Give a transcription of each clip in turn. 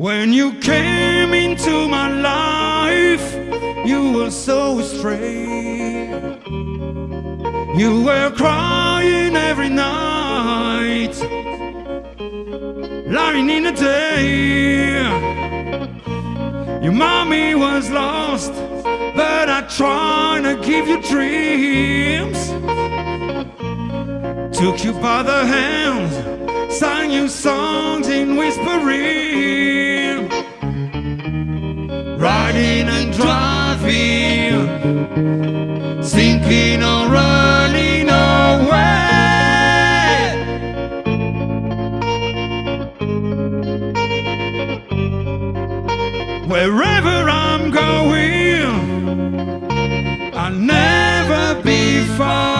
When you came into my life, you were so strange. You were crying every night, lying in the day. Your mommy was lost, but I tried to give you dreams. Took you by the hand, sang you songs in whispering, riding and driving, sinking or running away. Wherever I'm going, I'll never be far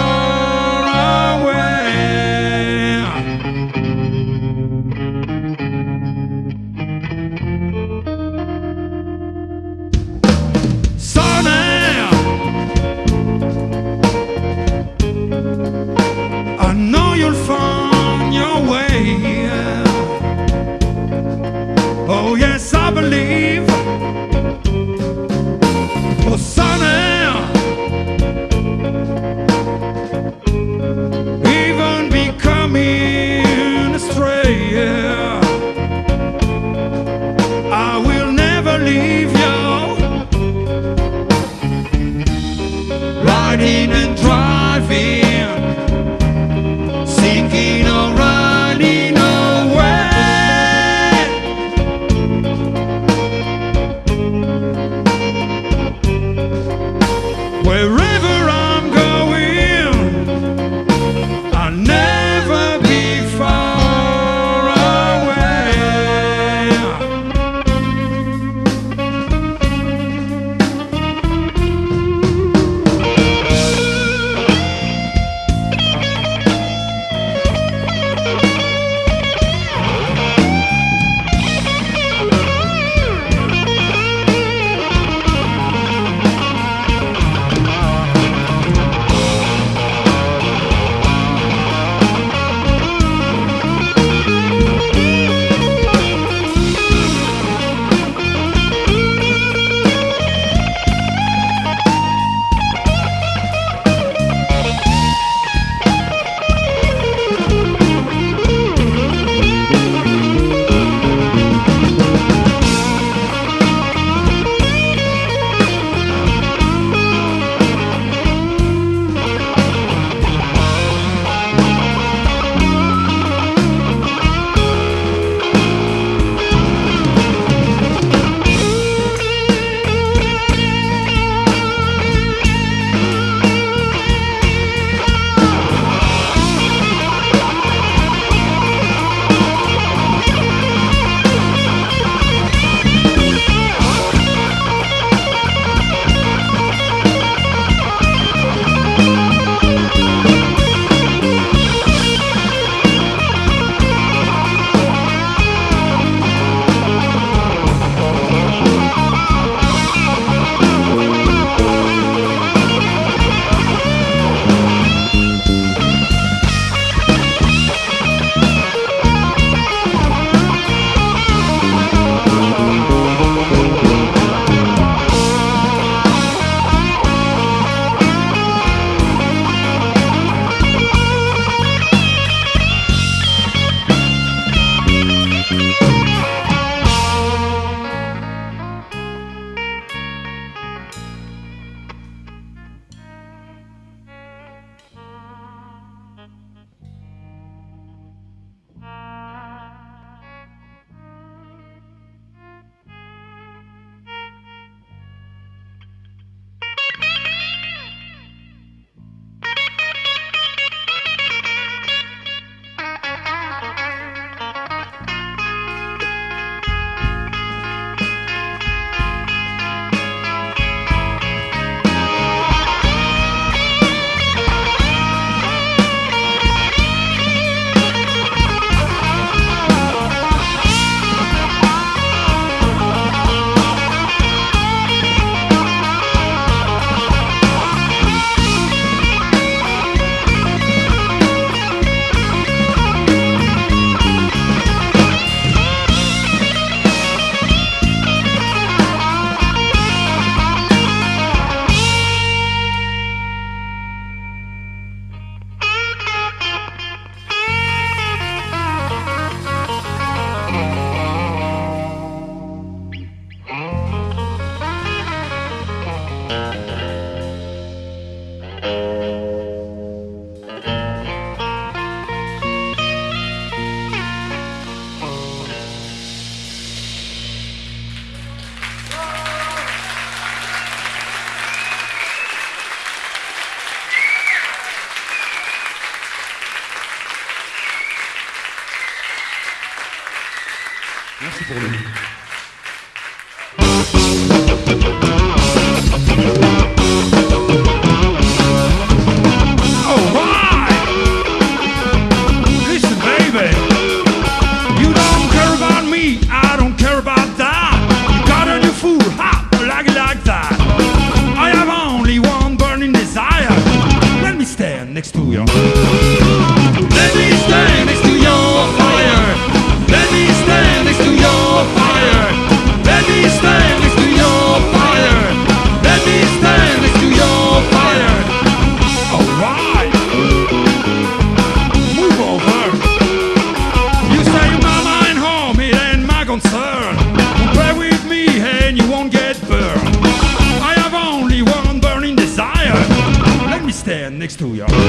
Merci pour lui. Me stand next